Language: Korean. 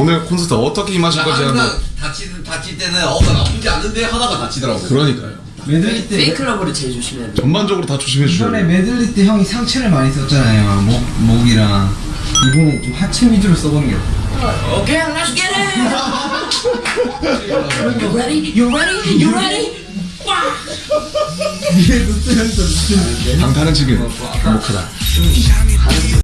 오늘 콘서트 어떻게 임하실 건지 한번 항상 다치는 다칠 때는 어나 나쁘지 않은데 하다가 다치더라고. 그러니까요 메들리 때 Fake Love로 제일 조심해야 돼. 전반적으로 다 조심해 주셔야 이번에 메들리 때 형이 상체를 많이 썼잖아요 목, 목이랑 이번에 좀 하체 위주로 써보는 게 어때? 오케이, let's get it. You ready? You ready? You ready? 위에 노트 형도 방탄은 지금 행복하다